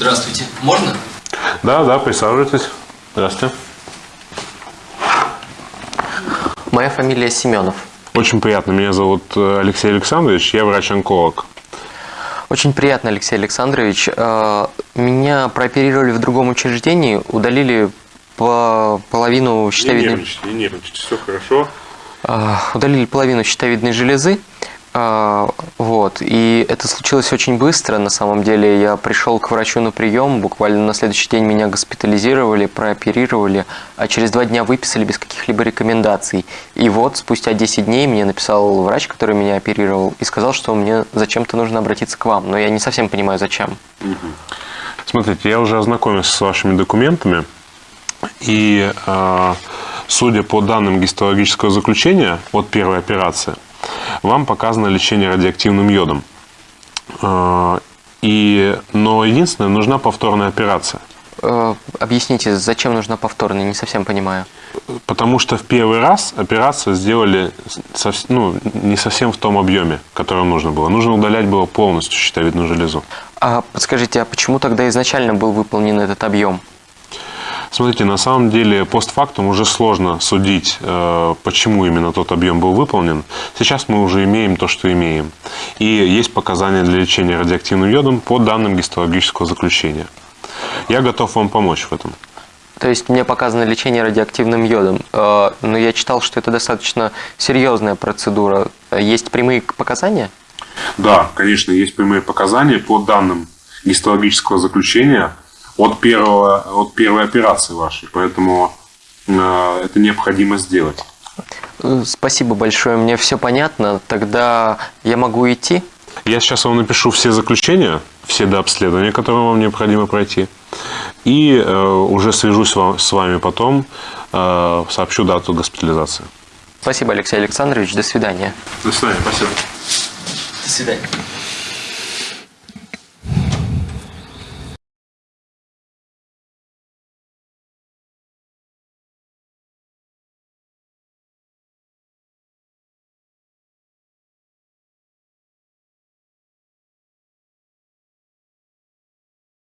Здравствуйте. Можно? Да, да, присаживайтесь. Здравствуйте. Моя фамилия Семенов. Очень приятно. Меня зовут э, Алексей Александрович, я врач-онколог. Очень приятно, Алексей Александрович. Э, Меня прооперировали в другом учреждении, удалили по половину щитовидной... нервничайте, не нервничайте, все хорошо. Э, удалили половину щитовидной железы. Э, Вот. И это случилось очень быстро. На самом деле я пришел к врачу на прием, буквально на следующий день меня госпитализировали, прооперировали, а через два дня выписали без каких-либо рекомендаций. И вот спустя 10 дней мне написал врач, который меня оперировал, и сказал, что мне зачем-то нужно обратиться к вам. Но я не совсем понимаю, зачем. Смотрите, я уже ознакомился с вашими документами, и э, судя по данным гистологического заключения от первой операции, вам показано лечение радиоактивным йодом. Э, и, но единственное, нужна повторная операция. Э, Объясните, зачем нужна повторная? Не совсем понимаю. Потому что в первый раз операцию сделали ну, не совсем в том объеме, который нужно было. Нужно удалять было полностью щитовидную железу. А подскажите, а почему тогда изначально был выполнен этот объем? Смотрите, на самом деле постфактум уже сложно судить, э, почему именно тот объем был выполнен. Сейчас мы уже имеем то, что имеем. И есть показания для лечения радиоактивным йодом по данным гистологического заключения. Я готов вам помочь в этом. То есть мне показано лечение радиоактивным йодом, Э, но я читал, что это достаточно серьезная процедура. Есть прямые показания? Да, конечно, есть прямые показания по данным гистологического заключения от, первого, от первой операции вашей. Поэтому э, это необходимо сделать. Э, Спасибо большое, мне все понятно. Тогда я могу идти? Я сейчас вам напишу все заключения, все до обследования, которые вам необходимо пройти. И э, уже свяжусь вам- с вами потом, э, сообщу дату госпитализации. Спасибо, Алексей Александрович. До свидания. До свидания, спасибо. До свидания.